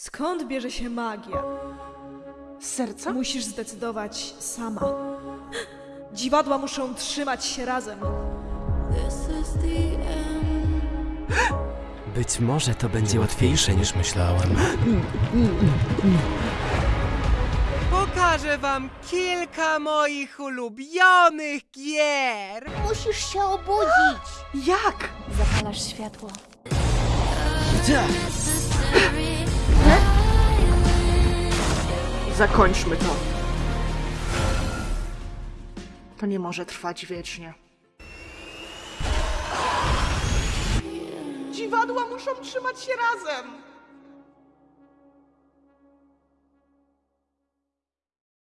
Skąd bierze się magia? Z serca? Musisz zdecydować sama. Dziwadła muszą trzymać się razem. Być może to będzie łatwiejsze niż myślałem. Pokażę wam kilka moich ulubionych gier. Musisz się obudzić. Jak? Zapalasz światło. Zakończmy to. To nie może trwać wiecznie. Dziwadła muszą trzymać się razem.